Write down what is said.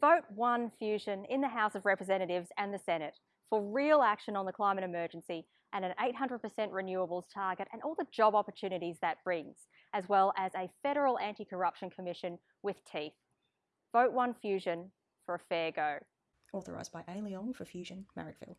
Vote One Fusion in the House of Representatives and the Senate for real action on the climate emergency and an 800% renewables target and all the job opportunities that brings, as well as a federal anti corruption commission with teeth. Vote One Fusion for a fair go. Authorised by A. Leong for Fusion, Marrickville.